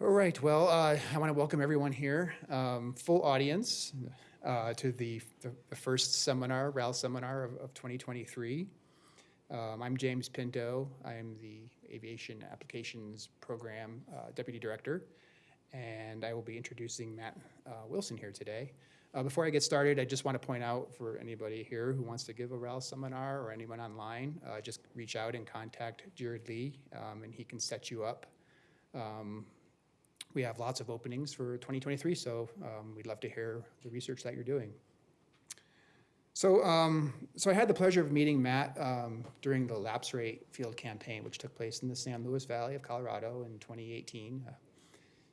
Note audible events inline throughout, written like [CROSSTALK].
All right, well, uh, I want to welcome everyone here, um, full audience, uh, to the, the the first seminar, RAL seminar of, of 2023. Um, I'm James Pinto. I am the Aviation Applications Program uh, Deputy Director, and I will be introducing Matt uh, Wilson here today. Uh, Before I get started, I just want to point out for anybody here who wants to give a RAL seminar or anyone online, uh, just reach out and contact Jared Lee, um, and he can set you up. Um, we have lots of openings for 2023, so um, we'd love to hear the research that you're doing. So, um, so I had the pleasure of meeting Matt um, during the lapse rate field campaign, which took place in the San Luis Valley of Colorado in 2018. Uh,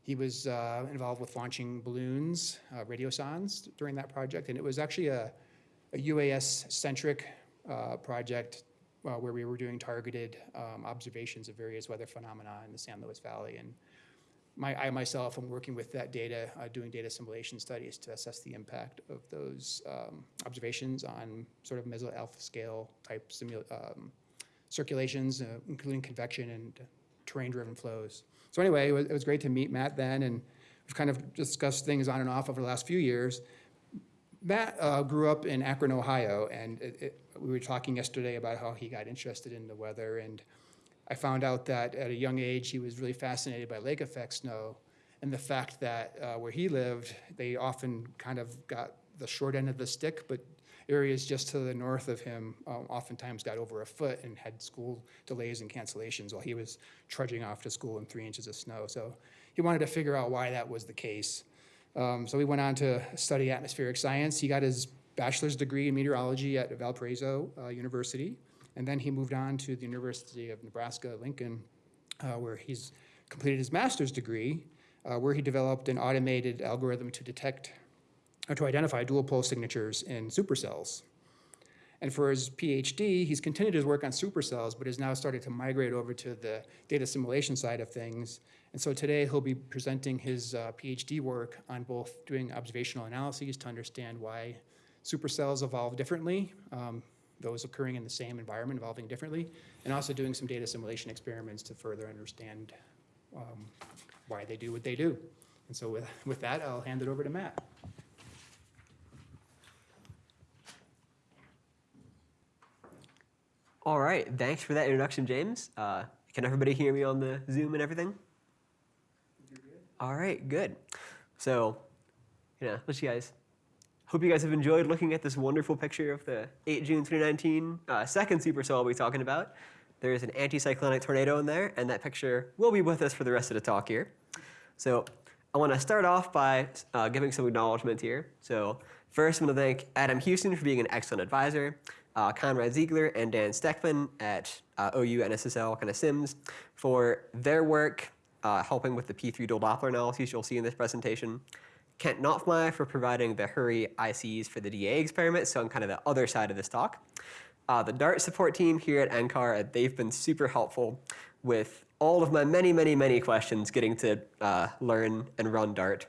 he was uh, involved with launching balloons, uh, during that project, and it was actually a, a UAS-centric uh, project uh, where we were doing targeted um, observations of various weather phenomena in the San Luis Valley. And my, I myself am working with that data, uh, doing data assimilation studies to assess the impact of those um, observations on sort of meso-alpha scale type um, circulations, uh, including convection and terrain-driven flows. So anyway, it was, it was great to meet Matt then, and we've kind of discussed things on and off over the last few years. Matt uh, grew up in Akron, Ohio, and it, it, we were talking yesterday about how he got interested in the weather and I found out that at a young age, he was really fascinated by lake effect snow and the fact that uh, where he lived, they often kind of got the short end of the stick, but areas just to the north of him um, oftentimes got over a foot and had school delays and cancellations while he was trudging off to school in three inches of snow. So he wanted to figure out why that was the case. Um, so he went on to study atmospheric science. He got his bachelor's degree in meteorology at Valparaiso uh, University. And then he moved on to the University of Nebraska Lincoln, uh, where he's completed his master's degree, uh, where he developed an automated algorithm to detect or to identify dual pol signatures in supercells. And for his PhD, he's continued his work on supercells, but has now started to migrate over to the data assimilation side of things. And so today he'll be presenting his uh, PhD work on both doing observational analyses to understand why supercells evolve differently, um, those occurring in the same environment evolving differently, and also doing some data assimilation experiments to further understand um, why they do what they do. And so with, with that, I'll hand it over to Matt. All right, thanks for that introduction, James. Uh, can everybody hear me on the Zoom and everything? All right, good. So, you know, let you guys Hope you guys have enjoyed looking at this wonderful picture of the 8 June 2019 uh, second supercell we'll be talking about. There is an anticyclonic tornado in there, and that picture will be with us for the rest of the talk here. So I want to start off by uh, giving some acknowledgement here. So first, I'm going to thank Adam Houston for being an excellent advisor, uh, Conrad Ziegler and Dan Stechman at uh, OU NSSL kind of CIMMS for their work uh, helping with the P3 dual Doppler analyses you'll see in this presentation. Kent Knopfmeyer for providing the HRRRE ICs for the DA experiment, so on kind of the other side of this talk. Uh, the Dart support team here at NCAR, they've been super helpful with all of my many, many, many questions getting to uh, learn and run Dart.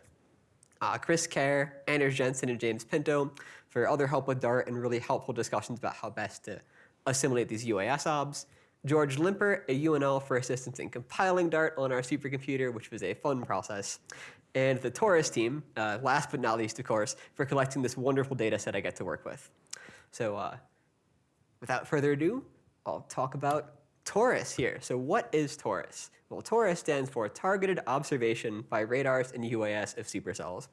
Uh, Chris Kerr, Anders Jensen, and James Pinto for other help with Dart and really helpful discussions about how best to assimilate these UAS obs. George Limpert, a UNL for assistance in compiling Dart on our supercomputer, which was a fun process and the TORUS team, uh, last but not least, of course, for collecting this wonderful data set I get to work with. So uh, without further ado, I'll talk about TORUS here. So what is TORUS? Well, TORUS stands for Targeted Observation by Radars and UAS of Supercells.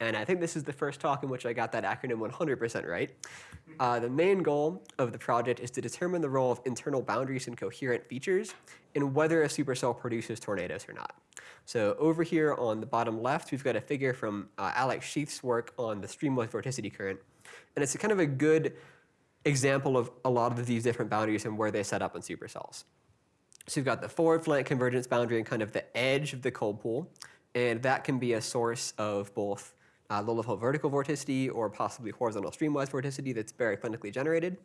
And I think this is the first talk in which I got that acronym 100% right. Uh, the main goal of the project is to determine the role of internal boundaries and coherent features in whether a supercell produces tornadoes or not. So over here on the bottom left, we've got a figure from uh, Alex Schueth's work on the streamwise vorticity current. And it's kind of a good example of a lot of these different boundaries and where they set up in supercells. So you've got the forward flank convergence boundary and kind of the edge of the cold pool. And that can be a source of both uh, low-level vertical vorticity or possibly horizontal streamwise vorticity that's baroclinically generated.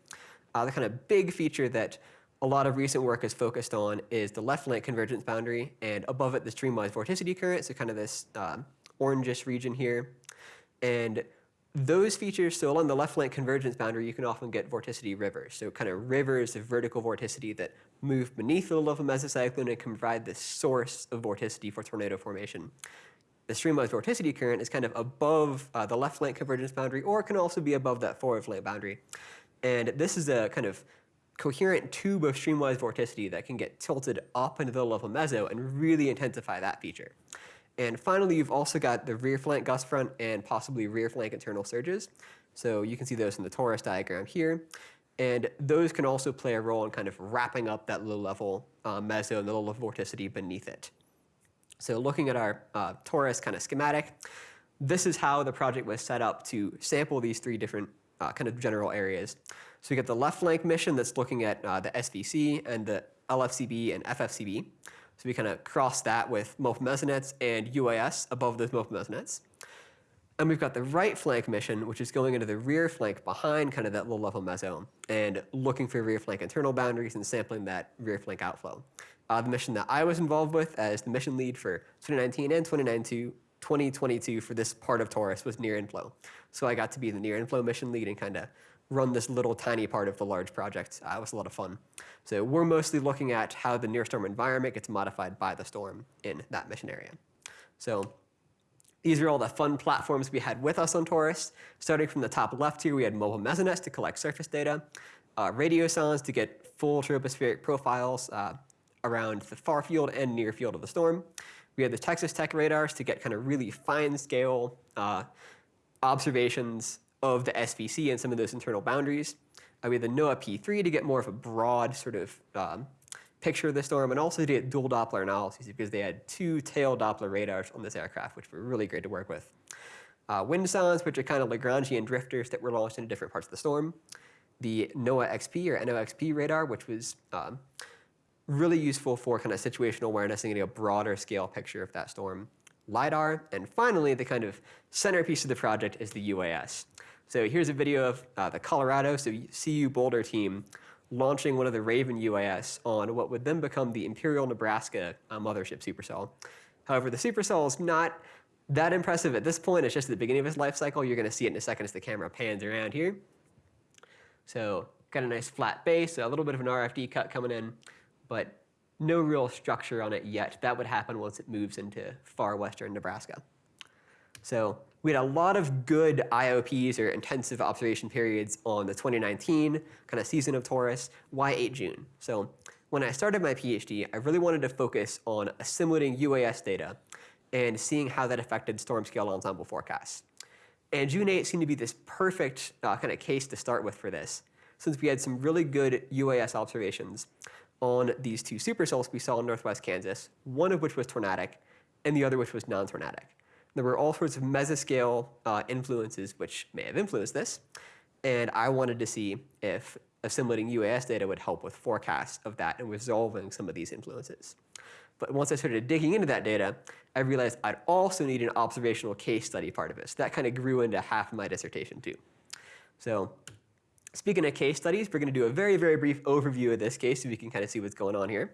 Uh, the kind of big feature that a lot of recent work is focused on is the left flank convergence boundary, and above it the streamwise vorticity current, so kind of this um, orangish region here. And those features, so along the left flank convergence boundary, you can often get vorticity rivers. So kind of rivers of vertical vorticity that move beneath the level of mesocyclone and can provide the source of vorticity for tornado formation. The streamwise vorticity current is kind of above uh, the left flank convergence boundary or it can also be above that forward flank boundary. And this is a kind of coherent tube of streamwise vorticity that can get tilted up into the level meso and really intensify that feature. And finally, you've also got the rear flank gust front and possibly rear flank internal surges. So you can see those in the torus diagram here. And those can also play a role in kind of wrapping up that low level uh, meso and the low level vorticity beneath it. So looking at our uh, torus kind of schematic, this is how the project was set up to sample these three different uh, kind of general areas. So we get the left flank mission that's looking at uh, the SVC and the LFCB and FFCB. So we kind of cross that with MOPA mesonets and UAS above those MOPA mesonets. And we've got the right flank mission, which is going into the rear flank behind kind of that low level meso and looking for rear flank internal boundaries and sampling that rear flank outflow. Uh, the mission that I was involved with as the mission lead for 2019 and 2022 for this part of TORUS was near inflow. So I got to be the near inflow mission lead and kind of run this little tiny part of the large project. Uh, it was a lot of fun. So we're mostly looking at how the near storm environment gets modified by the storm in that mission area. So these are all the fun platforms we had with us on TORUS. Starting from the top left here, we had mobile mesonets to collect surface data, uh, radiosondes to get full tropospheric profiles uh, around the far field and near field of the storm. We had the Texas Tech radars to get kind of really fine scale uh, observations of the SVC and some of those internal boundaries. Uh, we had the NOAA P3 to get more of a broad sort of um, picture of the storm and also to get dual Doppler analyses because they had two tail Doppler radars on this aircraft, which were really great to work with. Uh, wind sounds, which are kind of Lagrangian drifters that were launched into different parts of the storm. The NOAA XP or NOXP radar, which was um, really useful for kind of situational awareness and getting a broader scale picture of that storm. LiDAR, and finally, the kind of centerpiece of the project is the UAS. So here's a video of uh, the Colorado, so CU Boulder team launching one of the RAAVEN UAS on what would then become the Imperial Nebraska uh, mothership supercell. However, the supercell is not that impressive at this point. It's just at the beginning of its life cycle. You're going to see it in a second as the camera pans around here. So got a nice flat base, a little bit of an RFD cut coming in, but no real structure on it yet. That would happen once it moves into far western Nebraska. So we had a lot of good IOPs or intensive observation periods on the 2019 kind of season of TORUS. Why 8 June? So when I started my PhD, I really wanted to focus on assimilating UAS data and seeing how that affected storm scale ensemble forecasts. And June 8 seemed to be this perfect uh, kind of case to start with for this, since we had some really good UAS observations on these two supercells we saw in northwest Kansas, one of which was tornadic, and the other which was non-tornadic. There were all sorts of mesoscale uh, influences which may have influenced this, and I wanted to see if assimilating UAS data would help with forecasts of that and resolving some of these influences. But once I started digging into that data, I realized I'd also need an observational case study part of. So that kind of grew into half of my dissertation too. So speaking of case studies, we're going to do a very, very brief overview of this case so we can kind of see what's going on here.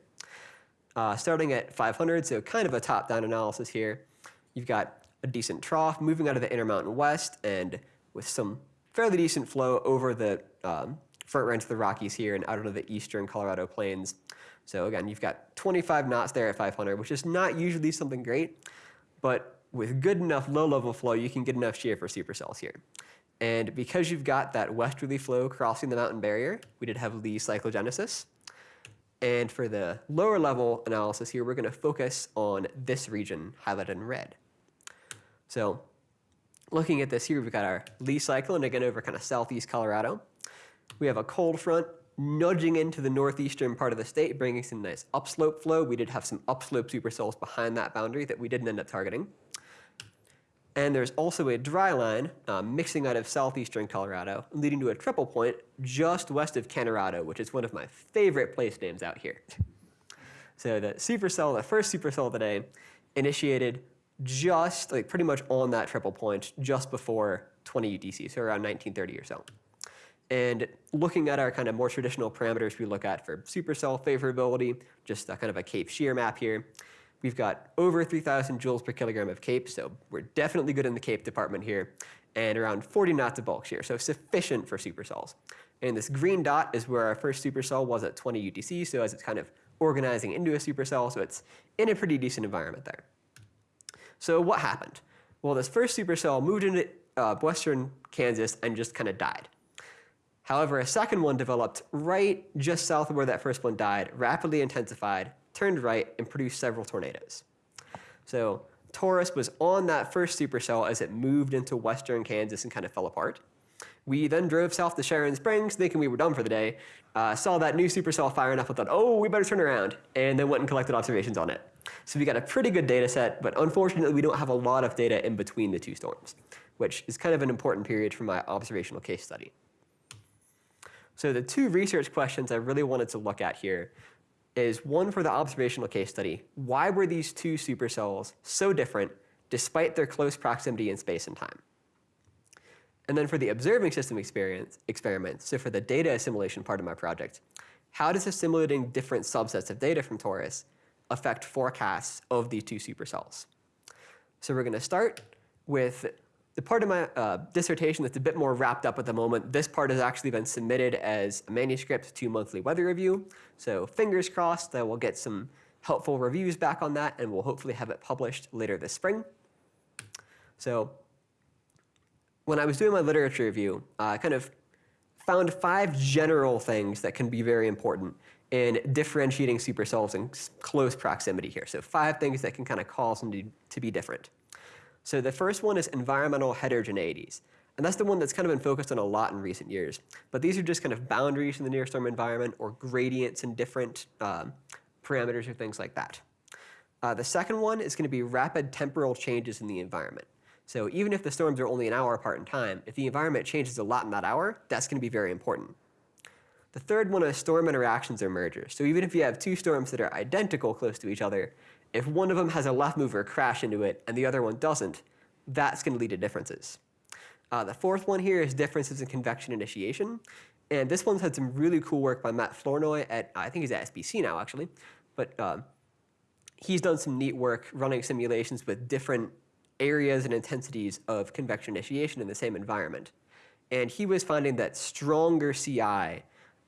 Uh, starting at 500, so kind of a top-down analysis here. You've got a decent trough, moving out of the Intermountain West, and with some fairly decent flow over the um, front range of the Rockies here and out into the eastern Colorado plains. So again, you've got 25 knots there at 500, which is not usually something great, but with good enough low-level flow, you can get enough shear for supercells here. And because you've got that westerly flow crossing the mountain barrier, we did have Lee cyclogenesis. And for the lower level analysis here, we're going to focus on this region highlighted in red. So looking at this here, we've got our Lee cycle, and again over kind of southeast Colorado. We have a cold front nudging into the northeastern part of the state, bringing some nice upslope flow. We did have some upslope supercells behind that boundary that we didn't end up targeting. And there's also a dry line uh, mixing out of southeastern Colorado, leading to a triple point just west of Kanorado, which is one of my favorite place names out here. [LAUGHS] So the supercell, the first supercell of the day, initiated just like pretty much on that triple point just before 20 UTC, so around 1930 or so. And looking at our kind of more traditional parameters we look at for supercell favorability, just kind of a CAPE shear map here. We've got over 3,000 joules per kilogram of CAPE, so we're definitely good in the CAPE department here. and around 40 knots of bulk shear, so sufficient for supercells. And this green dot is where our first supercell was at 20 UTC, so as it's kind of organizing into a supercell, so it's in a pretty decent environment there. So what happened? Well, this first supercell moved into uh, western Kansas and just kind of died. However, a second one developed right just south of where that first one died, rapidly intensified, turned right, and produced several tornadoes. So TORUS was on that first supercell as it moved into western Kansas and kind of fell apart. We then drove south to Sharon Springs thinking we were done for the day, uh, saw that new supercell firing up and thought, oh, we better turn around, and then went and collected observations on it. So we got a pretty good data set, but unfortunately we don't have a lot of data in between the two storms, which is kind of an important period for my observational case study. So the two research questions I really wanted to look at here is one for the observational case study. Why were these two supercells so different despite their close proximity in space and time? And then for the observing system experience, experiment, so for the data assimilation part of my project, how does assimilating different subsets of data from TORUS affect forecasts of these two supercells? So we're going to start with the part of my uh, dissertation that's a bit more wrapped up at the moment, this part has actually been submitted as a manuscript to Monthly Weather Review. So fingers crossed that we'll get some helpful reviews back on that and we'll hopefully have it published later this spring. So when I was doing my literature review, I kind of found five general things that can be very important in differentiating supercells in close proximity here. So five things that can kind of cause them to be different. So the first one is environmental heterogeneities. And that's the one that's kind of been focused on a lot in recent years. But these are just kind of boundaries in the near storm environment or gradients in different um, parameters or things like that. Uh, the second one is going to be rapid temporal changes in the environment. So even if the storms are only an hour apart in time, if the environment changes a lot in that hour, that's going to be very important. The third one is storm interactions or mergers. So even if you have two storms that are identical close to each other, if one of them has a left mover crash into it and the other one doesn't, that's going to lead to differences. Uh, the fourth one here is differences in convection initiation. And this one's had some really cool work by Matt Flournoy at, I think he's at SPC now actually, but um, he's done some neat work running simulations with different areas and intensities of convection initiation in the same environment. And he was finding that stronger CI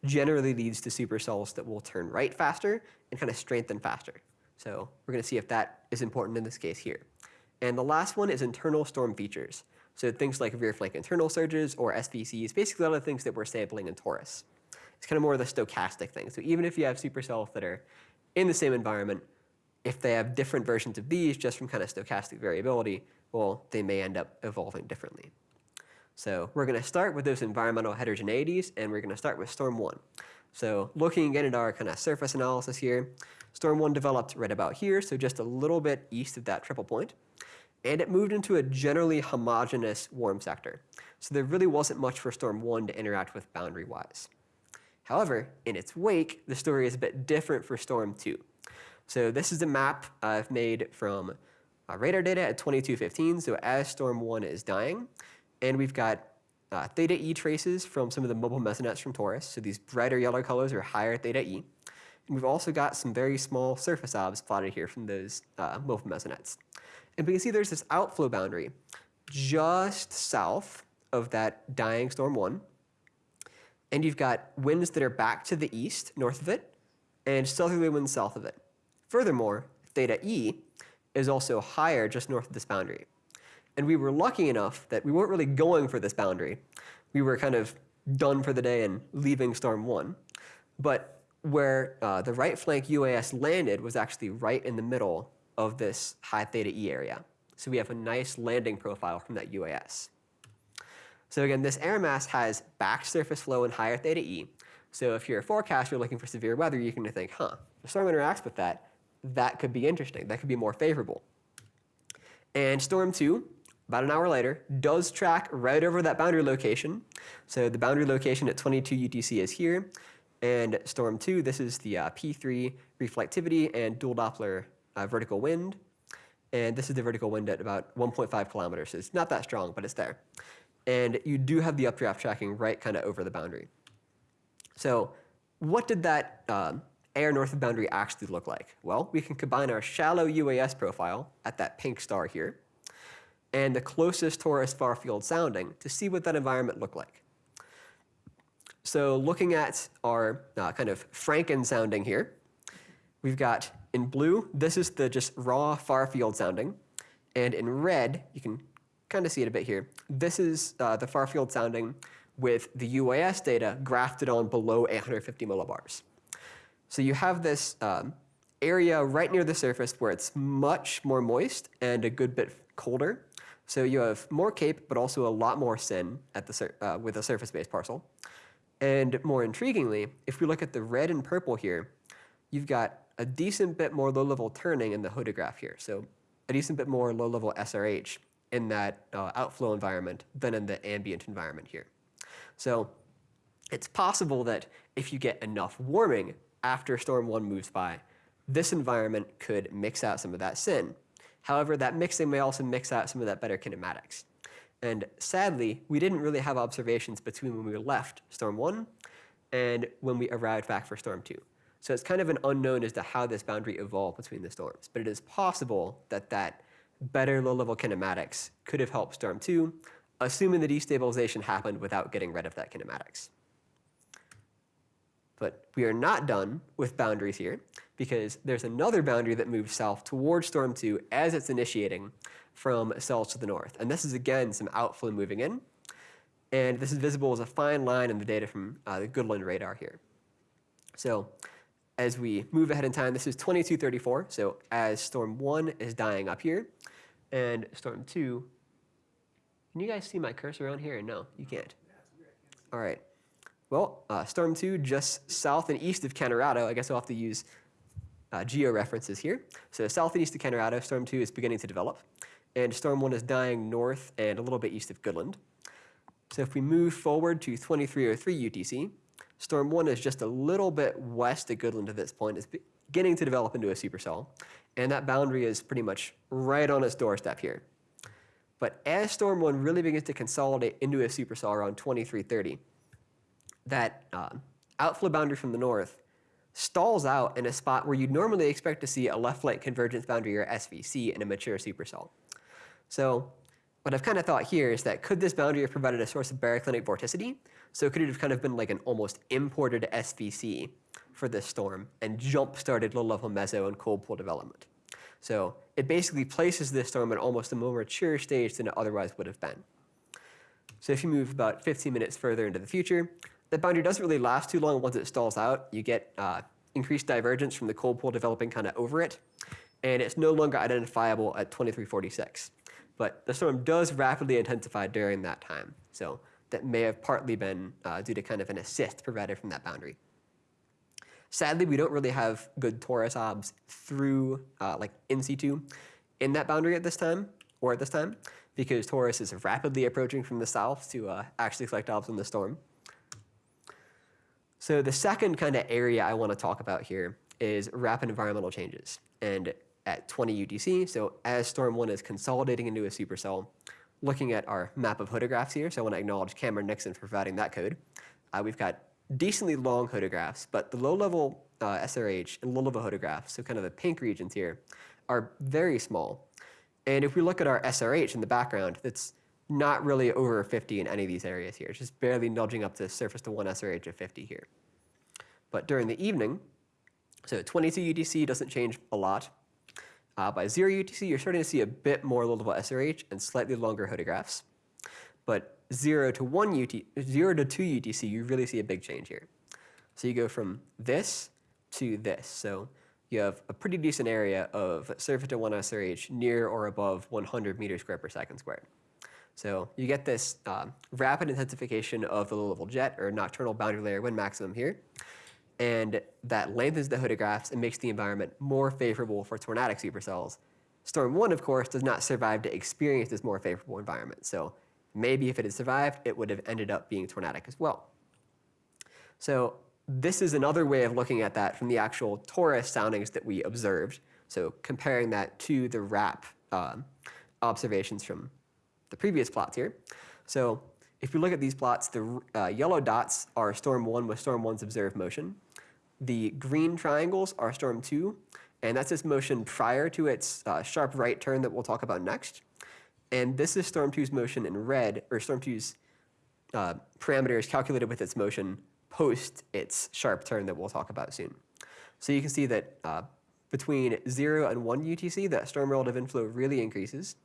generally leads to supercells that will turn right faster and kind of strengthen faster. So we're going to see if that is important in this case here. And the last one is internal storm features. So things like rear flank internal surges or SVCs, basically all the things that we're sampling in TORUS. It's kind of more of the stochastic thing. So even if you have supercells that are in the same environment, if they have different versions of these just from kind of stochastic variability, well, they may end up evolving differently. So we're going to start with those environmental heterogeneities, and we're going to start with storm one. So looking again at our kind of surface analysis here, Storm 1 developed right about here, so just a little bit east of that triple point. And it moved into a generally homogeneous warm sector. So there really wasn't much for Storm 1 to interact with boundary-wise. However, in its wake, the story is a bit different for Storm 2. So this is a map I've made from uh, radar data at 2215, so as Storm 1 is dying. And we've got uh, theta E traces from some of the mobile mesonets from TORUS. So these brighter yellow colors are higher theta E. And we've also got some very small surface obs plotted here from those uh, mobile mesonets. And we can see there's this outflow boundary just south of that dying storm one. And you've got winds that are back to the east, north of it, and southerly winds south of it. Furthermore, theta E is also higher just north of this boundary. And we were lucky enough that we weren't really going for this boundary. We were kind of done for the day and leaving storm one. But where uh, the right flank UAS landed was actually right in the middle of this high theta E area. So we have a nice landing profile from that UAS. So again, this air mass has back surface flow and higher theta E. So if you're a forecaster looking for severe weather, you can think, huh, the storm interacts with that. That could be interesting. That could be more favorable. And storm two, about an hour later, does track right over that boundary location. So the boundary location at 22 UTC is here. And storm two, this is the uh, P3 reflectivity and dual Doppler uh, vertical wind. And this is the vertical wind at about 1.5 kilometers. So it's not that strong, but it's there. And you do have the updraft tracking right kind of over the boundary. So what did that um, air north of boundary actually look like? Well, we can combine our shallow UAS profile at that pink star here and the closest torus far field sounding to see what that environment looked like. So looking at our uh, kind of Franken sounding here, we've got in blue, this is the just raw far field sounding. And in red, you can kind of see it a bit here. This is uh, the far field sounding with the UAS data grafted on below 850 millibars. So you have this um, area right near the surface where it's much more moist and a good bit colder. So you have more CAPE, but also a lot more CIN at the uh, with a surface-based parcel. And more intriguingly, if we look at the red and purple here, you've got a decent bit more low-level turning in the hodograph here. So a decent bit more low-level SRH in that uh, outflow environment than in the ambient environment here. So it's possible that if you get enough warming after storm one moves by, this environment could mix out some of that CIN. However, that mixing may also mix out some of that better kinematics. And sadly, we didn't really have observations between when we left storm one and when we arrived back for storm two. So it's kind of an unknown as to how this boundary evolved between the storms. But it is possible that that better low-level kinematics could have helped storm two, assuming the destabilization happened without getting rid of that kinematics. But we are not done with boundaries here because there's another boundary that moves south towards storm 2 as it's initiating from cells to the north. And this is again some outflow moving in. And this is visible as a fine line in the data from uh, the Goodland radar here. So as we move ahead in time, this is 2234. So as storm 1 is dying up here, and storm 2, can you guys see my cursor around here? No, you can't. All right. Well, uh, storm 2 just south and east of Kanorado. I guess I'll have to use uh, geo references here. So south and east of Kanorado, storm 2 is beginning to develop. And storm 1 is dying north and a little bit east of Goodland. So if we move forward to 2303 UTC, storm 1 is just a little bit west of Goodland at this point. It's beginning to develop into a supercell. And that boundary is pretty much right on its doorstep here. But as storm 1 really begins to consolidate into a supercell around 2330, that uh, outflow boundary from the north stalls out in a spot where you'd normally expect to see a left-flank convergence boundary or SVC in a mature supercell. So what I've kind of thought here is that could this boundary have provided a source of baroclinic vorticity? So could it have kind of been like an almost imported SVC for this storm and jump-started low-level meso and cold pool development? So it basically places this storm at almost a more mature stage than it otherwise would have been. So if you move about 15 minutes further into the future, the boundary doesn't really last too long once it stalls out. You get uh, increased divergence from the cold pool developing kind of over it, and it's no longer identifiable at 2346. But the storm does rapidly intensify during that time, so that may have partly been uh, due to kind of an assist provided from that boundary. Sadly, we don't really have good torus obs through uh, like in situ in that boundary at this time, or at this time, because torus is rapidly approaching from the south to uh, actually collect obs in the storm. So the second kind of area I want to talk about here is rapid environmental changes. And at 20 UTC, so as Storm 1 is consolidating into a supercell, looking at our map of hodographs here, so I want to acknowledge Cameron Nixon for providing that code. Uh, we've got decently long hodographs, but the low-level uh, SRH and low-level hodographs, so kind of the pink regions here, are very small. And if we look at our SRH in the background, that's not really over 50 in any of these areas here. It's just barely nudging up to surface to 1 SRH of 50 here. But during the evening, so 22 UTC doesn't change a lot. Uh, by 0 UTC, you're starting to see a bit more low-level SRH and slightly longer hodographs. But 0 to 1 UT, 0 to 2 UTC, you really see a big change here. So you go from this to this. So you have a pretty decent area of surface to 1 SRH near or above 100 meters squared per second squared. So you get this um, rapid intensification of the low-level jet or nocturnal boundary layer wind maximum here. And that lengthens the hodographs and makes the environment more favorable for tornadic supercells. Storm 1, of course, does not survive to experience this more favorable environment. So maybe if it had survived, it would have ended up being tornadic as well. So this is another way of looking at that from the actual torus soundings that we observed. So comparing that to the RAP um, observations from the previous plots here. So if we look at these plots, the uh, yellow dots are storm 1 with storm 1's observed motion. The green triangles are storm 2, and that's its motion prior to its uh, sharp right turn that we'll talk about next. And this is Storm 2's motion in red, or Storm 2's uh, parameters calculated with its motion post its sharp turn that we'll talk about soon. So you can see that uh, between 0 and 1 UTC, that storm relative inflow really increases.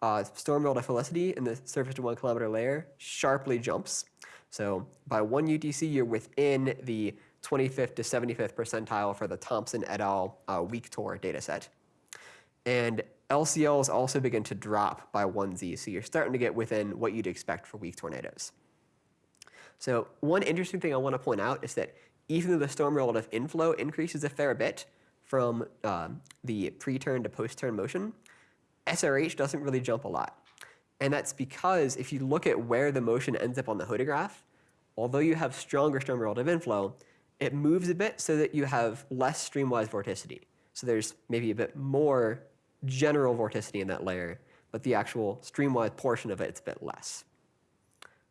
Uh, storm relative velocity in the surface to 1 kilometer layer sharply jumps. So by 1 UTC, you're within the 25th to 75th percentile for the Thompson et al. Uh, weak tour dataset. And LCLs also begin to drop by 1Z, so you're starting to get within what you'd expect for weak tornadoes. So one interesting thing I want to point out is that even though the storm relative inflow increases a fair bit from um, the pre-turn to post-turn motion, SRH doesn't really jump a lot. And that's because if you look at where the motion ends up on the hodograph, although you have stronger storm relative inflow, it moves a bit so that you have less streamwise vorticity. So there's maybe a bit more general vorticity in that layer, but the actual streamwise portion of it, it's a bit less.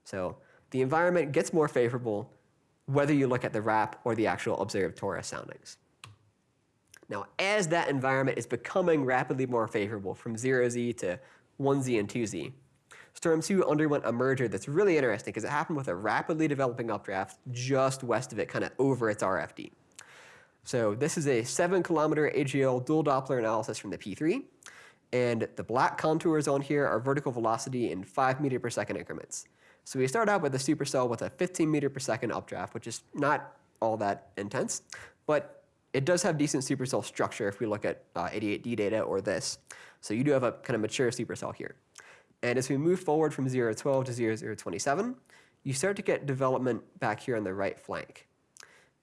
So the environment gets more favorable whether you look at the RAP or the actual observed torus soundings. Now, as that environment is becoming rapidly more favorable from 0Z to 1Z and 2Z, Storm 2 underwent a merger that's really interesting because it happened with a rapidly developing updraft just west of it, kind of over its RFD. So this is a 7 kilometer AGL dual Doppler analysis from the P3. And the black contours on here are vertical velocity in 5 meter per second increments. So we start out with a supercell with a 15 meter per second updraft, which is not all that intense, but it does have decent supercell structure if we look at uh, 88D data or this. So you do have a kind of mature supercell here. And as we move forward from 012 to 0027, you start to get development back here on the right flank.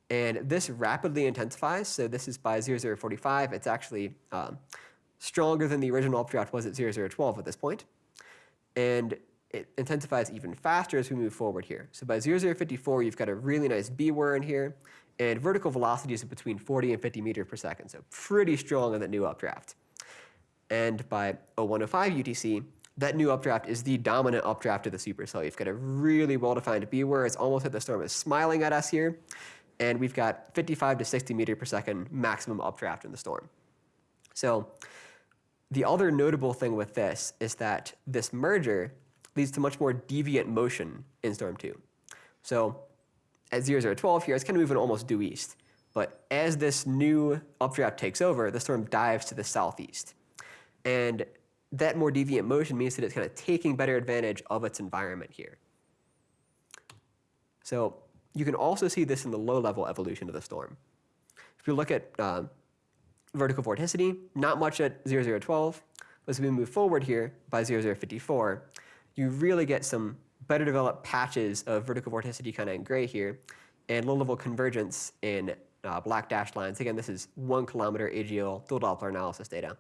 And this rapidly intensifies. So this is by 0045. It's actually um, stronger than the original updraft was at 0012 at this point. And it intensifies even faster as we move forward here. So by 0054, you've got a really nice BWER in here, and vertical velocities of between 40 and 50 meters per second, so pretty strong in that new updraft. And by 0105 UTC, that new updraft is the dominant updraft of the supercell. You've got a really well-defined BWER. It's almost like the storm is smiling at us here. And we've got 55 to 60 meter per second maximum updraft in the storm. So the other notable thing with this is that this merger leads to much more deviant motion in storm 2. So at 0, 0,12 here, it's kind of moving almost due east. But as this new updraft takes over, the storm dives to the southeast. And that more deviant motion means that it's kind of taking better advantage of its environment here. So you can also see this in the low-level evolution of the storm. If you look at uh, vertical vorticity, not much at 0012. As we move forward here by 0054, you really get some better developed patches of vertical vorticity kind of in gray here, and low-level convergence in uh, black dashed lines. Again, this is one kilometer AGL dual Doppler analysis data.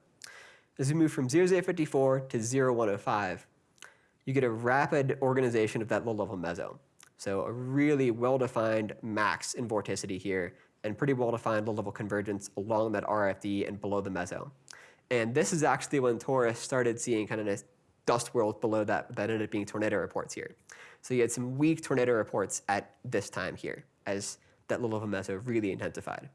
As we move from 0054 to 0105, you get a rapid organization of that low-level meso. So a really well-defined max in vorticity here, and pretty well-defined low-level convergence along that RFD and below the meso. And this is actually when torus started seeing kind of dust world below that that ended up being tornado reports here. So you had some weak tornado reports at this time here as that little of a meso really intensified.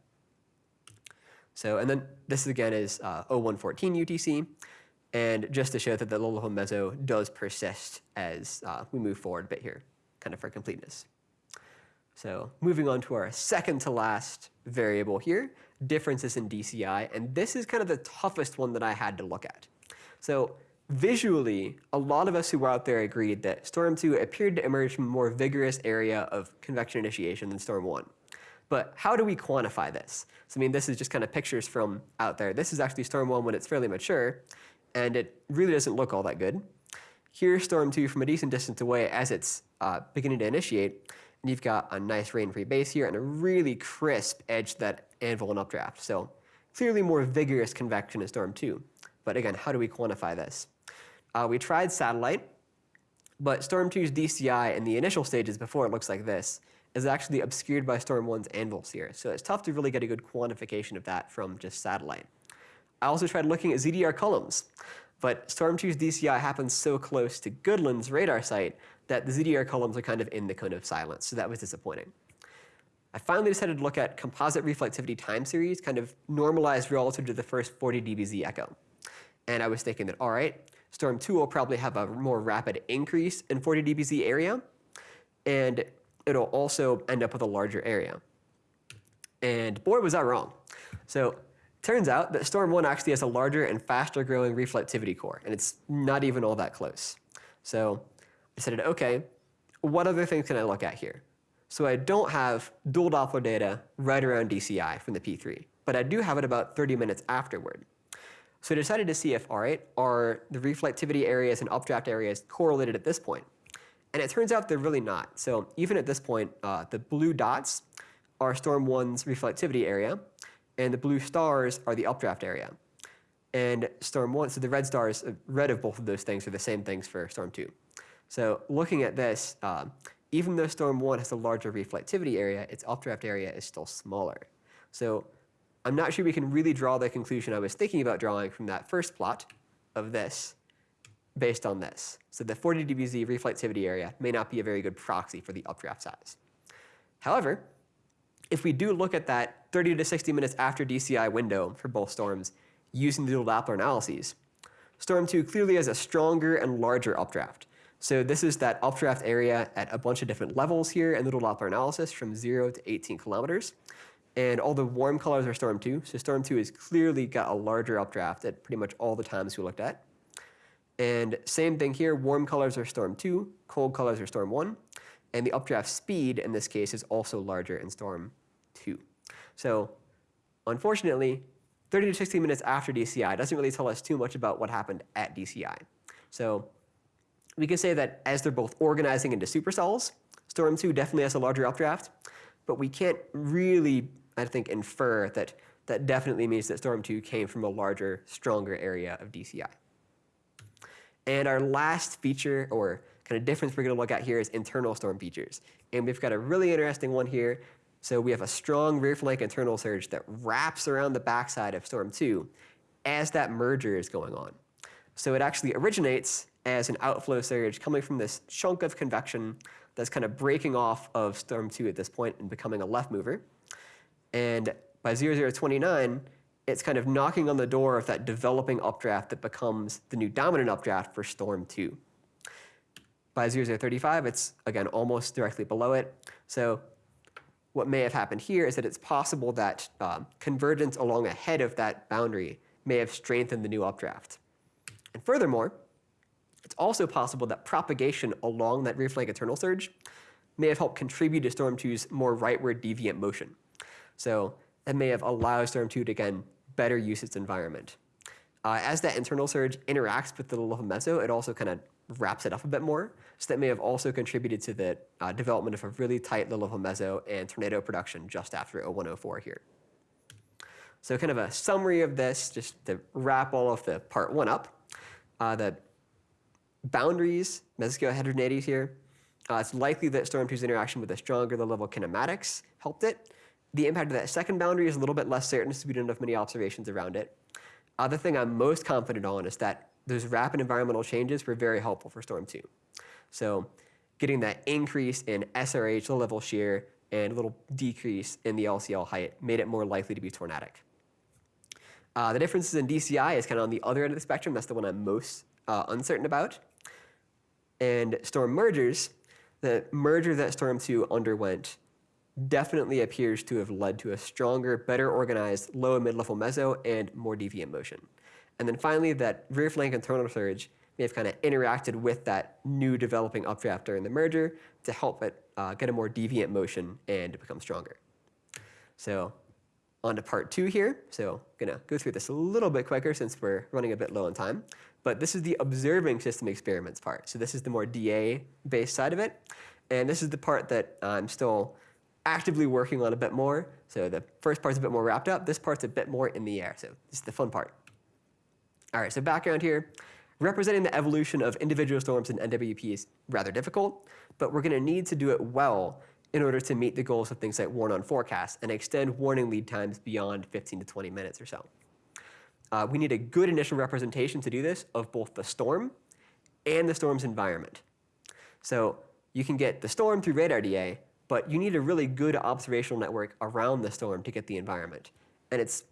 So, and then this again is uh, 0114 UTC. And just to show that the little meso does persist as uh, we move forward a bit here, kind of for completeness. So moving on to our second to last variable here, differences in DCI. And this is kind of the toughest one that I had to look at. So Visually, a lot of us who were out there agreed that Storm 2 appeared to emerge from a more vigorous area of convection initiation than Storm 1. But how do we quantify this? So, I mean, this is just kind of pictures from out there. This is actually Storm 1 when it's fairly mature, and it really doesn't look all that good. Here's Storm 2 from a decent distance away as it's uh, beginning to initiate, and you've got a nice rain-free base here and a really crisp edge to that anvil and updraft. So clearly more vigorous convection in Storm 2. But again, how do we quantify this? Uh, we tried satellite, but Storm 2's DCI in the initial stages before it looks like this is actually obscured by Storm 1's anvils here. So it's tough to really get a good quantification of that from just satellite. I also tried looking at ZDR columns, but Storm 2's DCI happens so close to Goodland's radar site that the ZDR columns are kind of in the cone of silence, so that was disappointing. I finally decided to look at composite reflectivity time series, kind of normalized relative to the first 40 dBz echo. And I was thinking that, all right, Storm 2 will probably have a more rapid increase in 40 dBz area, and it'll also end up with a larger area. And boy, was I wrong. So turns out that Storm 1 actually has a larger and faster growing reflectivity core, and it's not even all that close. So I said, okay, what other things can I look at here? So I don't have dual Doppler data right around DCI from the P3, but I do have it about 30 minutes afterward. So I decided to see if, all right, are the reflectivity areas and updraft areas correlated at this point? And it turns out they're really not. So even at this point, uh, the blue dots are Storm 1's reflectivity area, and the blue stars are the updraft area. And Storm 1, so the red stars, uh, red of both of those things are the same things for Storm 2. So looking at this, uh, even though Storm 1 has a larger reflectivity area, its updraft area is still smaller. So I'm not sure we can really draw the conclusion I was thinking about drawing from that first plot of this based on this. So the 40 dBz reflectivity area may not be a very good proxy for the updraft size. However, if we do look at that 30 to 60 minutes after DCI window for both storms using the dual Doppler analyses, Storm 2 clearly has a stronger and larger updraft. So this is that updraft area at a bunch of different levels here in the dual Doppler analysis from 0 to 18 kilometers. And all the warm colors are Storm 2. So Storm 2 has clearly got a larger updraft at pretty much all the times we looked at. And same thing here, warm colors are Storm 2, cold colors are Storm 1. And the updraft speed in this case is also larger in Storm 2. So unfortunately, 30 to 60 minutes after DCI doesn't really tell us too much about what happened at DCI. So we can say that as they're both organizing into supercells, Storm 2 definitely has a larger updraft, but we can't really, I think, infer that that definitely means that Storm 2 came from a larger, stronger area of DCI. And our last feature or kind of difference we're going to look at here is internal storm features. And we've got a really interesting one here. So we have a strong rear flank internal surge that wraps around the backside of Storm 2 as that merger is going on. So it actually originates as an outflow surge coming from this chunk of convection that's kind of breaking off of Storm 2 at this point and becoming a left mover. And by 0029, it's kind of knocking on the door of that developing updraft that becomes the new dominant updraft for Storm 2. By 0035, it's again almost directly below it. So what may have happened here is that it's possible that um, convergence along ahead of that boundary may have strengthened the new updraft. And furthermore, it's also possible that propagation along that rear flank internal surge may have helped contribute to Storm 2's more rightward deviant motion. So that may have allowed Storm 2 to, again, better use its environment. Uh, as that internal surge interacts with the little meso, it also kind of wraps it up a bit more. So that may have also contributed to the uh, development of a really tight little meso and tornado production just after 0104 here. So kind of a summary of this, just to wrap all of the part one up. Uh, the boundaries, mesoscale heterogeneities here. Uh, it's likely that Storm 2's interaction with the stronger the level kinematics helped it. The impact of that second boundary is a little bit less certain since we don't have many observations around it. The thing I'm most confident on is that those rapid environmental changes were very helpful for Storm 2. So getting that increase in SRH, low level shear, and a little decrease in the LCL height made it more likely to be tornadic. Uh, the differences in DCI is kind of on the other end of the spectrum. That's the one I'm most uh, uncertain about. And storm mergers, the merger that Storm 2 underwent definitely appears to have led to a stronger, better organized low and mid-level meso and more deviant motion. And then finally, that rear flank and internal surge may have kind of interacted with that new developing updraft during the merger to help it uh, get a more deviant motion and become stronger. So on to part two here. So I'm gonna go through this a little bit quicker since we're running a bit low on time. But this is the observing system experiments part. So this is the more DA-based side of it. And this is the part that uh, I'm still actively working on a bit more. So the first part's a bit more wrapped up. This part's a bit more in the air. So this is the fun part. All right, so background here. Representing the evolution of individual storms in NWP is rather difficult, but we're going to need to do it well in order to meet the goals of things like warn on forecasts and extend warning lead times beyond 15 to 20 minutes or so. Uh, we need a good initial representation to do this of both the storm and the storm's environment. So you can get the storm through radar DA, but you need a really good observational network around the storm to get the environment. And it's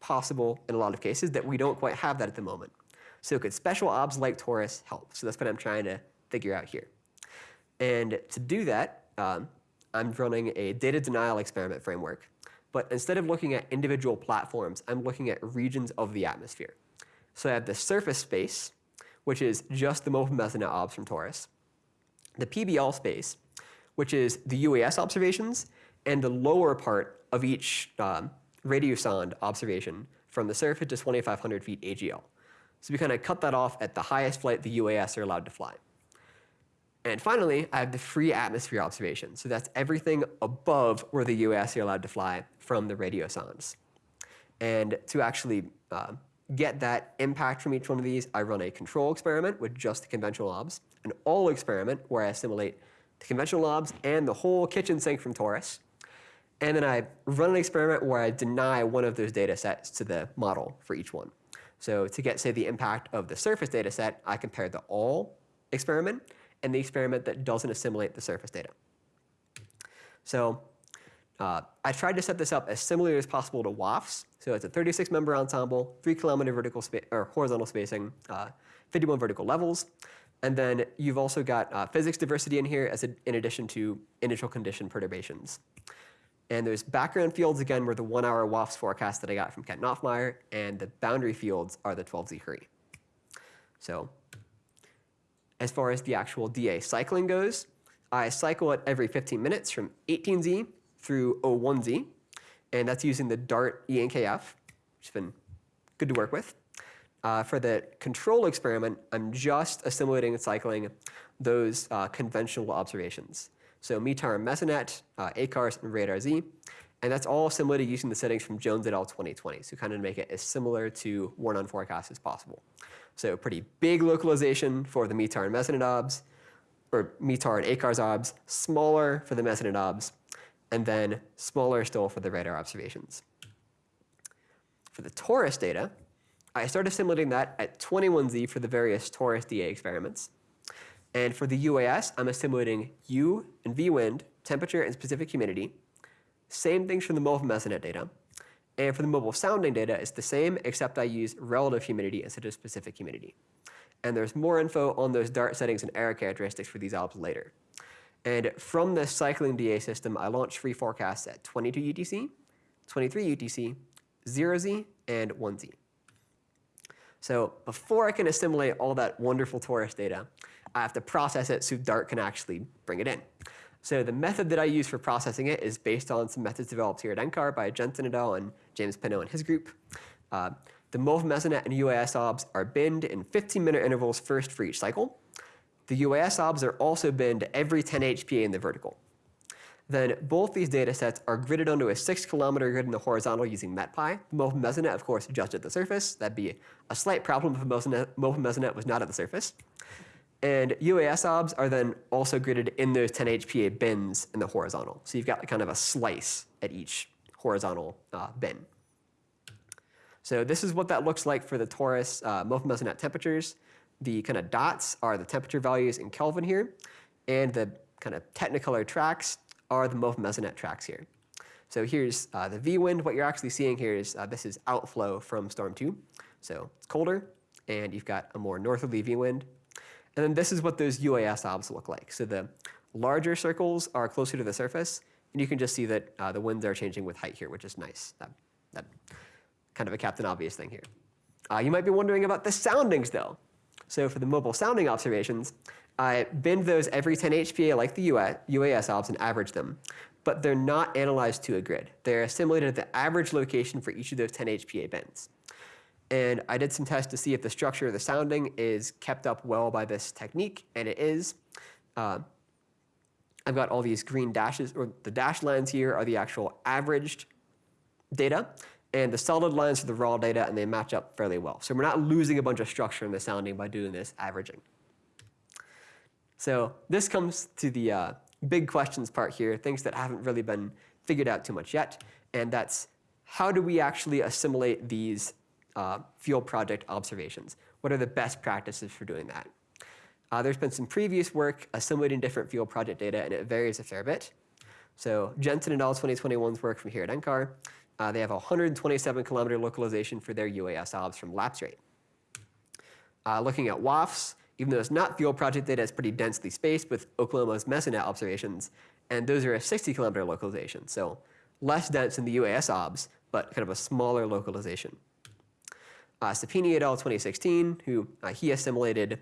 possible in a lot of cases that we don't quite have that at the moment. So could special obs like torus help? So that's what I'm trying to figure out here. And to do that, um, I'm running a data denial experiment framework. But instead of looking at individual platforms, I'm looking at regions of the atmosphere. So I have the surface space, which is just the MOFA mesonet obs from TORUS, the PBL space, which is the UAS observations, and the lower part of each um, radiosonde observation from the surface to 2,500 feet AGL. So we kind of cut that off at the highest flight the UAS are allowed to fly. And finally, I have the free atmosphere observation. So that's everything above where the UAS are allowed to fly from the radio radiosondes. And to actually uh, get that impact from each one of these, I run a control experiment with just the conventional obs, an all experiment where I assimilate the conventional obs and the whole kitchen sink from TORUS. And then I run an experiment where I deny one of those data sets to the model for each one. So to get, say, the impact of the surface data set, I compare the all experiment and the experiment that doesn't assimilate the surface data. So uh, I tried to set this up as similar as possible to WoFS. So it's a 36 member ensemble, three kilometer vertical or horizontal spacing, uh, 51 vertical levels. And then you've also got uh, physics diversity in here as a, in addition to initial condition perturbations. And there's background fields, again, were the one hour WoFS forecast that I got from Kent Knopfmeier, and the boundary fields are the 12Z Curie. So as far as the actual DA cycling goes, I cycle it every 15 minutes from 18Z through 01Z, and that's using the Dart ENKF, which has been good to work with. Uh, for the control experiment, I'm just assimilating and cycling those uh, conventional observations. So METAR and Mesonet, uh, ACARS, and RADAR-Z. And that's all assimilated using the settings from Jones et al. 2020. So kind of make it as similar to Warn-On forecast as possible. So pretty big localization for the METAR and Mesonet obs, or METAR and ACARS obs, smaller for the Mesonet obs, and then smaller still for the radar observations. For the torus data, I started assimilating that at 21Z for the various torus DA experiments. And for the UAS, I'm assimilating U and V wind, temperature, and specific humidity. Same things for the MOFA mesonet data. And for the mobile sounding data, it's the same, except I use relative humidity instead of specific humidity. And there's more info on those Dart settings and error characteristics for these obs later. And from the cycling DA system, I launch free forecasts at 22 UTC, 23 UTC, 0Z, and 1Z. So before I can assimilate all that wonderful torus data, I have to process it so Dart can actually bring it in. So the method that I use for processing it is based on some methods developed here at NCAR by Jensen et al. and James Pinto and his group. Uh, the MOFA Mesonet and UAS obs are binned in 15-minute intervals first for each cycle. The UAS obs are also binned every 10 HPA in the vertical. Then both these data sets are gridded onto a 6 kilometer grid in the horizontal using MetPy. The MOFA Mesonet, of course, just at the surface. That'd be a slight problem if MOFA Mesonet was not at the surface. And UAS obs are then also gridded in those 10 HPA bins in the horizontal. So you've got kind of a slice at each horizontal uh, bin. So this is what that looks like for the torus uh, MOFA temperatures. The kind of dots are the temperature values in Kelvin here, and the kind of technicolor tracks are the MOFA mesonet tracks here. So here's uh, the V wind. What you're actually seeing here is uh, this is outflow from storm two. So it's colder, and you've got a more northerly V wind. And then this is what those UAS obs look like. So the larger circles are closer to the surface, and you can just see that uh, the winds are changing with height here, which is nice. That, that kind of a Captain Obvious thing here. Uh, you might be wondering about the soundings, though. So for the mobile sounding observations, I binned those every 10 HPA like the UAS obs and average them. But they're not analyzed to a grid. They're assimilated at the average location for each of those 10 HPA bins. And I did some tests to see if the structure of the sounding is kept up well by this technique, and it is. Uh, I've got all these green dashes, or the dashed lines here are the actual averaged data, and the solid lines are the raw data, and they match up fairly well. So we're not losing a bunch of structure in the sounding by doing this averaging. So this comes to the uh, big questions part here, things that haven't really been figured out too much yet, and that's how do we actually assimilate these uh, field project observations? What are the best practices for doing that? Uh, there's been some previous work assimilating different field project data, and it varies a fair bit. So Jensen and al. 2021's work from here at NCAR, uh, they have a 127 kilometer localization for their UAS obs from lapse rate. Uh, looking at WoFS, even though it's not field project data, it's pretty densely spaced with Oklahoma's MESONET observations, and those are a 60 kilometer localization, so less dense than the UAS OBS, but kind of a smaller localization. Uh, Supinie et al. 2016, who uh, he assimilated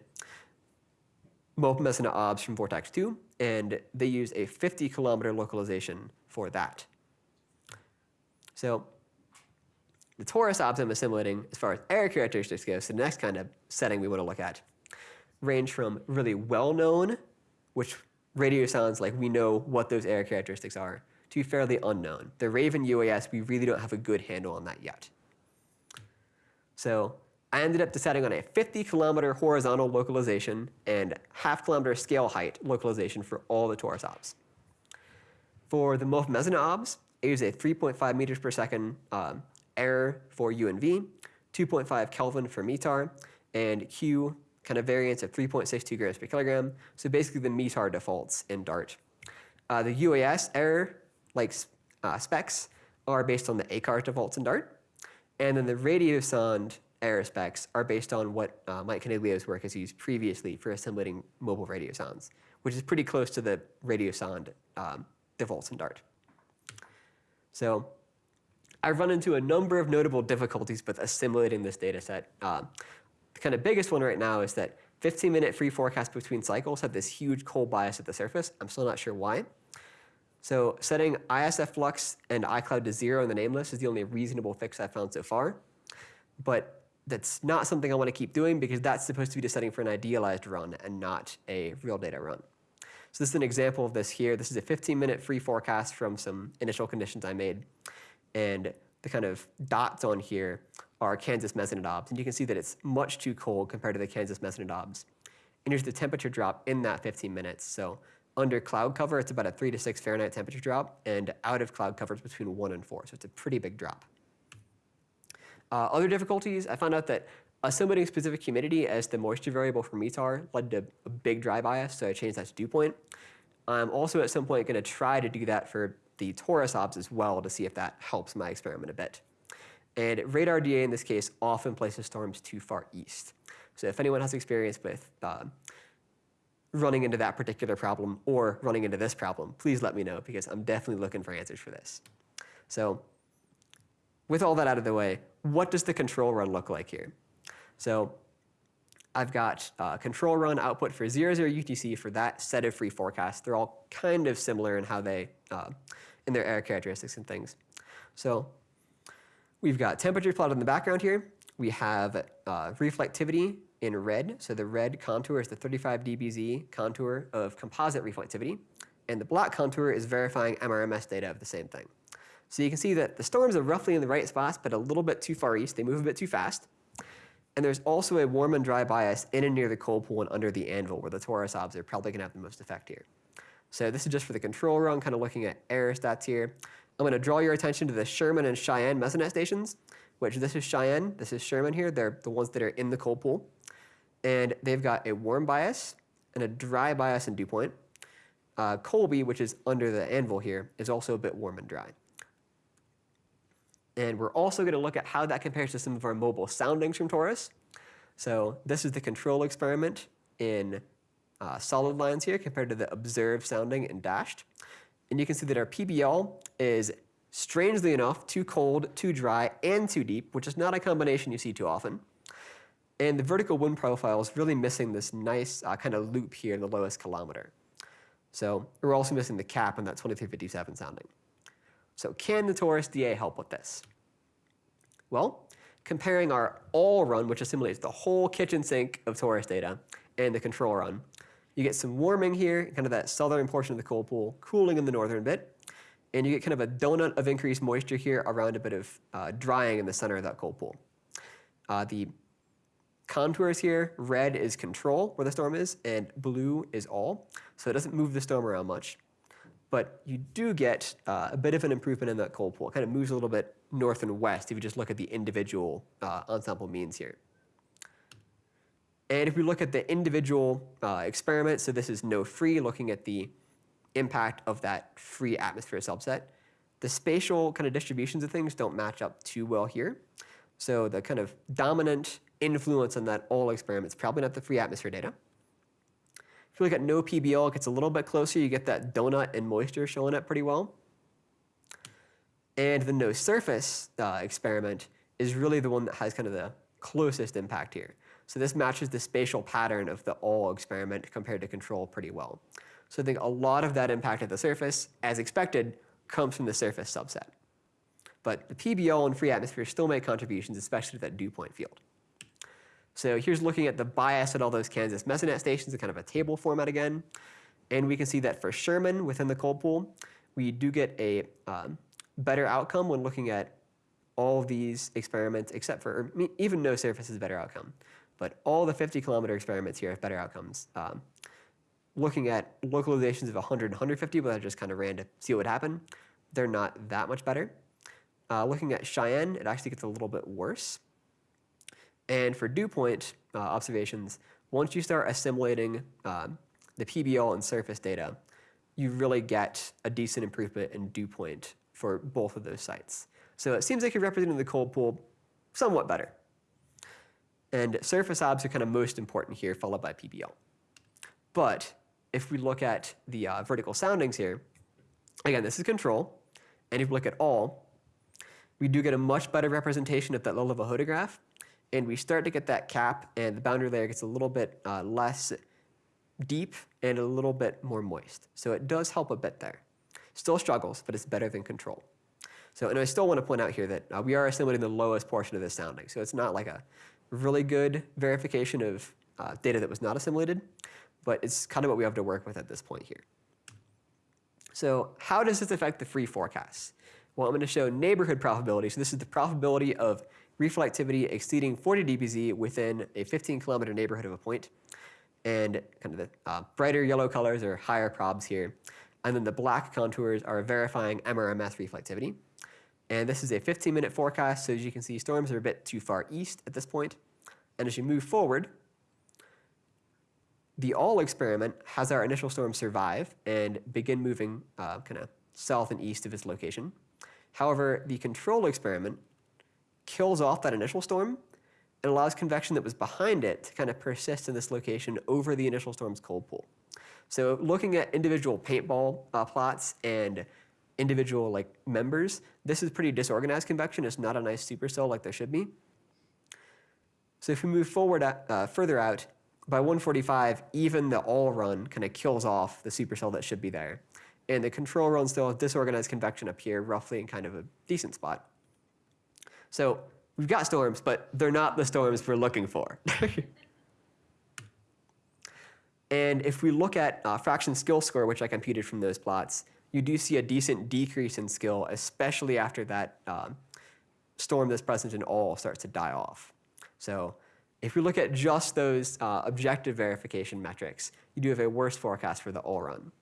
MESONET OBS from Vortex 2, and they used a 50 kilometer localization for that. So the torus OBS I'm assimilating, as far as error characteristics go, so the next kind of setting we want to look at, range from really well-known, which radiosondes like we know what those error characteristics are, to fairly unknown. The RAAVEN UAS, we really don't have a good handle on that yet. So I ended up deciding on a 50 kilometer horizontal localization and half kilometer scale height localization for all the torus OBS. For the MOF MESONET OBS, I use a 3.5 meters per second um, error for UNV, 2.5 Kelvin for METAR, and Q kind of variance of 3.62 grams per kilogram. So basically the METAR defaults in Dart. Uh, the UAS error, like uh, specs, are based on the ACAR defaults in Dart. And then the radiosonde error specs are based on what uh, Mike Coniglio's work has used previously for assimilating mobile radiosondes, which is pretty close to the radiosonde um, defaults in Dart. So I've run into a number of notable difficulties with assimilating this data set. Um, the kind of biggest one right now is that 15 minute free forecast between cycles have this huge cold bias at the surface. I'm still not sure why. So setting ISF flux and iCloud to zero in the name list is the only reasonable fix I've found so far. But that's not something I want to keep doing because that's supposed to be the setting for an idealized run and not a real data run. So this is an example of this here. This is a 15 minute free forecast from some initial conditions I made. And the kind of dots on here are Kansas MESONET OBS. And you can see that it's much too cold compared to the Kansas MESONET OBS. And here's the temperature drop in that 15 minutes. So under cloud cover, it's about a 3 to 6 Fahrenheit temperature drop. And out of cloud cover, it's between 1 and 4. So it's a pretty big drop. Uh, other difficulties, I found out that assimilating specific humidity as the moisture variable for METAR led to a big dry bias, so I changed that to dew point. I'm also at some point going to try to do that for the torus OBS as well to see if that helps my experiment a bit. And radar DA in this case often places storms too far east. So if anyone has experience with uh, running into that particular problem or running into this problem, please let me know because I'm definitely looking for answers for this. So with all that out of the way, what does the control run look like here? So I've got uh, control run output for 00 UTC for that set of free forecasts. They're all kind of similar in how they, uh, in their error characteristics and things. So we've got temperature plotted in the background here. We have uh, reflectivity in red. So the red contour is the 35 dBz contour of composite reflectivity. And the black contour is verifying MRMS data of the same thing. So you can see that the storms are roughly in the right spots, but a little bit too far east. They move a bit too fast. And there's also a warm and dry bias in and near the cold pool and under the anvil, where the torus OBS are probably going to have the most effect here. So this is just for the control run, kind of looking at error stats here. I'm going to draw your attention to the Sherman and Cheyenne Mesonet stations, which this is Cheyenne, this is Sherman here. They're the ones that are in the cold pool. And they've got a warm bias and a dry bias in dew point. Uh, Colby, which is under the anvil here, is also a bit warm and dry. And we're also going to look at how that compares to some of our mobile soundings from Torus. So this is the control experiment in uh, solid lines here compared to the observed sounding in dashed. And you can see that our PBL is strangely enough too cold, too dry, and too deep, which is not a combination you see too often. And the vertical wind profile is really missing this nice uh, kind of loop here in the lowest kilometer. So we're also missing the cap on that 2357 sounding. So can the Torus DA help with this? Well, comparing our all run, which assimilates the whole kitchen sink of Torus data, and the control run, you get some warming here, kind of that southern portion of the cold pool, cooling in the northern bit, and you get kind of a donut of increased moisture here around a bit of uh, drying in the center of that cold pool. Uh, the contours here, red is control, where the storm is, and blue is all, so it doesn't move the storm around much but you do get uh, a bit of an improvement in that cold pool. It kind of moves a little bit north and west if you just look at the individual uh, ensemble means here. And if we look at the individual uh, experiment, so this is no free, looking at the impact of that free atmosphere subset, the spatial kind of distributions of things don't match up too well here. So the kind of dominant influence on that all experiment is probably not the free atmosphere data. If you look at no PBL, it gets a little bit closer. You get that donut and moisture showing up pretty well. And the no surface uh, experiment is really the one that has kind of the closest impact here. So this matches the spatial pattern of the all experiment compared to control pretty well. So I think a lot of that impact at the surface, as expected, comes from the surface subset. But the PBL and free atmosphere still make contributions, especially to that dew point field. So here's looking at the bias at all those Kansas Mesonet stations in kind of a table format again. And we can see that for Sherman within the cold pool, we do get a um, better outcome when looking at all these experiments, except for or even no surface is better outcome. But all the 50 kilometer experiments here have better outcomes. Um, looking at localizations of 100 and 150, but I just kind of ran to see what would happen, they're not that much better. Uh, looking at Cheyenne, it actually gets a little bit worse. And for dew point uh, observations, once you start assimilating um, the PBL and surface data, you really get a decent improvement in dew point for both of those sites. So it seems like you're representing the cold pool somewhat better. And surface obs are kind of most important here, followed by PBL. But if we look at the uh, vertical soundings here, again, this is control. And if we look at all, we do get a much better representation of that low level hodograph. And we start to get that cap, and the boundary layer gets a little bit uh, less deep and a little bit more moist. So it does help a bit there. Still struggles, but it's better than control. So, and I still want to point out here that uh, we are assimilating the lowest portion of this sounding. So it's not like a really good verification of uh, data that was not assimilated, but it's kind of what we have to work with at this point here. So how does this affect the free forecast? Well, I'm going to show neighborhood probability. So this is the probability of reflectivity exceeding 40 dBz within a 15 kilometer neighborhood of a point. And kind of the uh, brighter yellow colors are higher probs here. And then the black contours are verifying MRMS reflectivity. And this is a 15 minute forecast. So as you can see, storms are a bit too far east at this point. And as you move forward, the all experiment has our initial storm survive and begin moving uh, kind of south and east of its location. However, the control experiment kills off that initial storm and allows convection that was behind it to kind of persist in this location over the initial storm's cold pool. So looking at individual paintball uh, plots and individual like members, this is pretty disorganized convection. It's not a nice supercell like there should be. So if we move forward uh, further out, by 145, even the all run kind of kills off the supercell that should be there. And the control run still has disorganized convection up here, roughly in kind of a decent spot. So we've got storms, but they're not the storms we're looking for. [LAUGHS] and if we look at uh, fraction skill score, which I computed from those plots, you do see a decent decrease in skill, especially after that um, storm that's present in all starts to die off. So if we look at just those uh, objective verification metrics, you do have a worse forecast for the all run,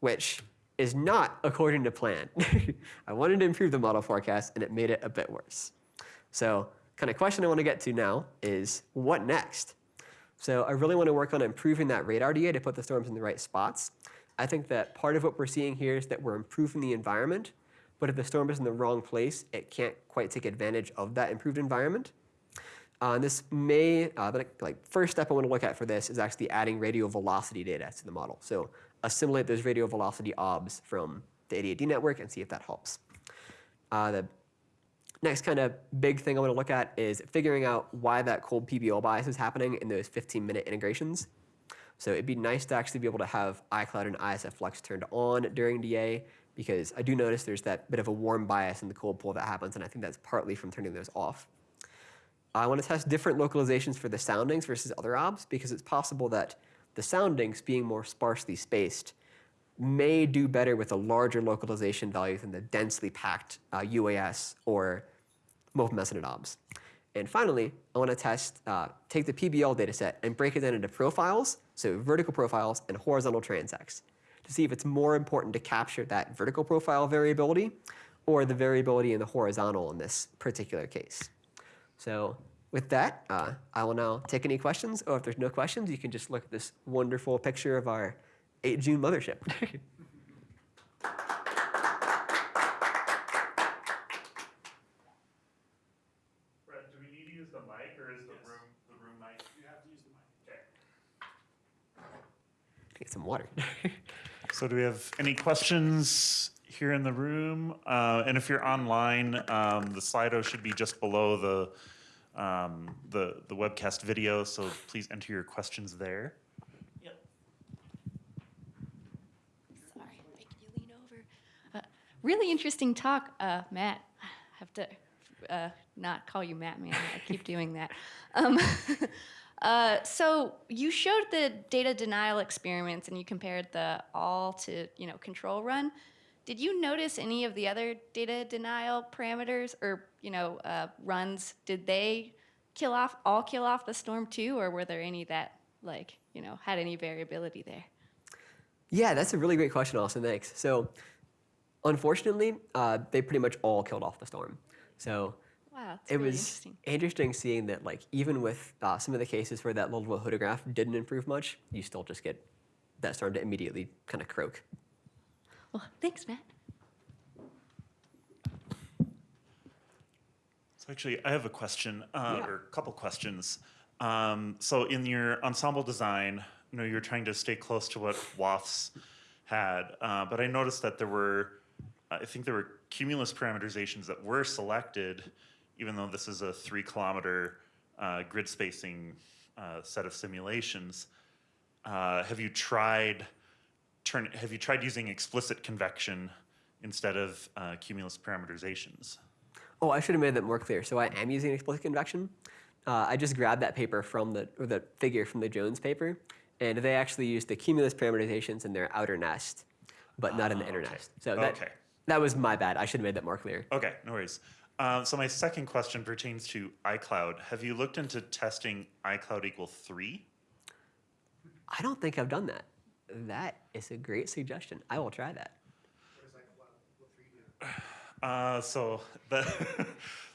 which is not according to plan. [LAUGHS] I wanted to improve the model forecast, and it made it a bit worse. So kind of question I want to get to now is what next? So I really want to work on improving that radar DA to put the storms in the right spots. I think that part of what we're seeing here is that we're improving the environment, but if the storm is in the wrong place, it can't quite take advantage of that improved environment. Uh, this may, uh, the like first step I want to look at for this is actually adding radial velocity data to the model. So assimilate those radial velocity obs from the 88D network and see if that helps. Uh, the next kind of big thing I want to look at is figuring out why that cold PBL bias is happening in those 15 minute integrations. So it'd be nice to actually be able to have iCloud and ISFlex turned on during DA because I do notice there's that bit of a warm bias in the cold pool that happens and I think that's partly from turning those off. I want to test different localizations for the soundings versus other obs because it's possible that the soundings being more sparsely spaced may do better with a larger localization value than the densely packed uh, UAS or multiple mesonet obs. And finally, I want to test, uh, take the PBL dataset and break it down into profiles, so vertical profiles and horizontal transects, to see if it's more important to capture that vertical profile variability or the variability in the horizontal in this particular case. So with that, uh, I will now take any questions, or if there's no questions, you can just look at this wonderful picture of our 8 June mothership. [LAUGHS] Brett, do we need to use the mic, or is the room the room mic? You have to use the mic. Okay. Get some water. [LAUGHS] so do we have any questions here in the room? Uh, and if you're online, um, the Slido should be just below the, um, the, the webcast video, so please enter your questions there. Yep. Sorry, can you lean over? Uh, really interesting talk, uh, Matt. I have to uh, not call you Matt, man. I keep [LAUGHS] doing that. Um, [LAUGHS] uh, so you showed the data denial experiments, and you compared the all to you know control run. Did you notice any of the other data denial parameters or you know uh, runs? Did they kill off all kill off the storm too, or were there any that like you know had any variability there? Yeah, that's a really great question, Austin. Thanks. So, unfortunately, uh, they pretty much all killed off the storm. So Wow, it really was interesting. interesting seeing that, like, even with uh, some of the cases where that hodograph didn't improve much, you still just get that storm to immediately kind of croak. Well, thanks, Matt. So actually, I have a question, uh, Yeah. or a couple questions. Um, so in your ensemble design, you know, you're trying to stay close to what WoFS had, uh, but I noticed that there were, I think there were cumulus parameterizations that were selected, even though this is a three kilometer uh, grid spacing uh, set of simulations. Uh, have you tried turn? Have you tried using explicit convection instead of uh, cumulus parameterizations? Oh, I should have made that more clear. So I am using explicit convection. Uh, I just grabbed that paper from the, or the figure from the Jones paper, and they actually used the cumulus parameterizations in their outer nest, but not in the Ah, inner okay. nest. So that, Okay. that was my bad. I should have made that more clear. Okay, no worries. Um, so my second question pertains to iCloud. Have you looked into testing iCloud equal three? I don't think I've done that. That is a great suggestion. I will try that. Uh, so the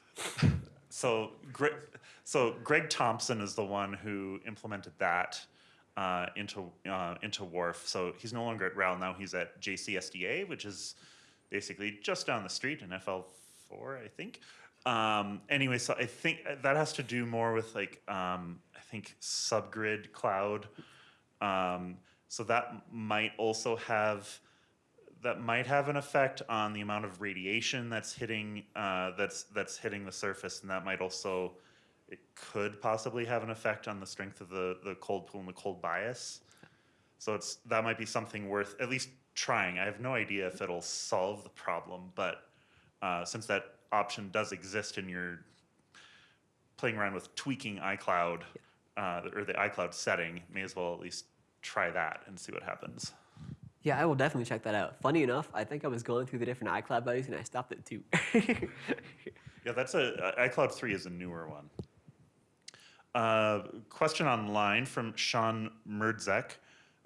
[LAUGHS] so Greg, so Greg Thompson is the one who implemented that uh, into uh, into WRF. So he's no longer at RAL now. He's at JCSDA, which is basically just down the street in FL4, I think. Um, anyway, so I think that has to do more with like um, I think subgrid cloud. Um, so that might also have that might have an effect on the amount of radiation that's hitting uh, that's that's hitting the surface, and that might also it could possibly have an effect on the strength of the the cold pool and the cold bias. So it's that might be something worth at least trying. I have no idea if it'll solve the problem, but uh, since that option does exist and you're playing around with tweaking iCloud uh, or the iCloud setting, may as well at least try that and see what happens. Yeah, I will definitely check that out. Funny enough, I think I was going through the different iCloud values and I stopped at two. [LAUGHS] Yeah, that's a uh, iCloud 3 is a newer one. Uh, question online from Sean Merdzek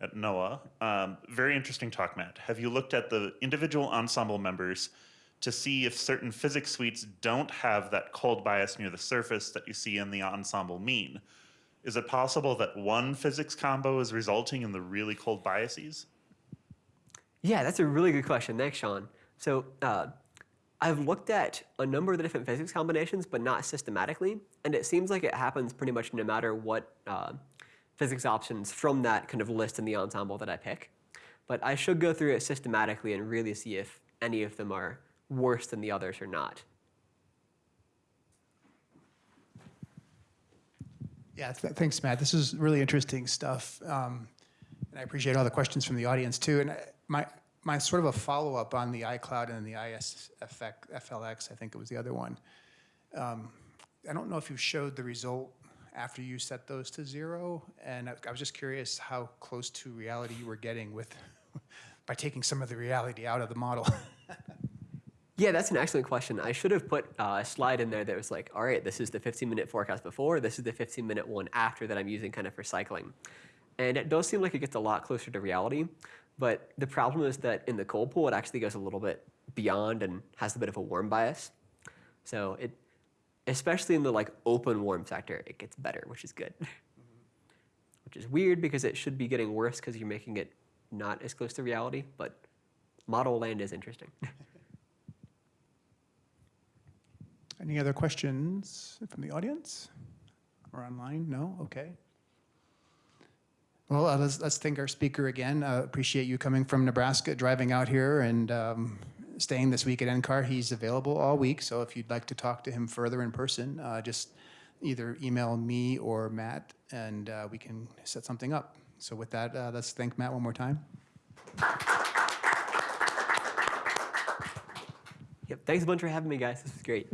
at NOAA. Um, very interesting talk, Matt. Have you looked at the individual ensemble members to see if certain physics suites don't have that cold bias near the surface that you see in the ensemble mean? Is it possible that one physics combo is resulting in the really cold biases? Yeah, that's a really good question. Thanks, Sean. So uh, I've looked at a number of the different physics combinations, but not systematically. And it seems like it happens pretty much no matter what uh, physics options from that kind of list in the ensemble that I pick. But I should go through it systematically and really see if any of them are worse than the others or not. Yeah, th- thanks, Matt. This is really interesting stuff. Um, and I appreciate all the questions from the audience too. And my, my sort of a follow-up on the iCloud and the ISFX, FLX, I think it was the other one. Um, I don't know if you showed the result after you set those to zero. And I, I was just curious how close to reality you were getting with, by taking some of the reality out of the model. [LAUGHS] Yeah, that's an excellent question. I should have put uh, a slide in there that was like, all right, this is the 15 minute forecast before, this is the 15 minute one after that I'm using kind of for cycling. And it does seem like it gets a lot closer to reality, but the problem is that in the cold pool, it actually goes a little bit beyond and has a bit of a warm bias. So it, especially in the like open warm sector, it gets better, which is good. which is weird because it should be getting worse because you're making it not as close to reality, but model land is interesting. [LAUGHS] Any other questions from the audience or online? No? Okay. Well, uh, let's, let's thank our speaker again. Uh, appreciate you coming from Nebraska, driving out here and um, staying this week at NCAR. He's available all week, so if you'd like to talk to him further in person, uh, just either email me or Matt, and uh, we can set something up. So with that, uh, let's thank Matt one more time. Yep. Thanks a bunch for having me, guys. This was great.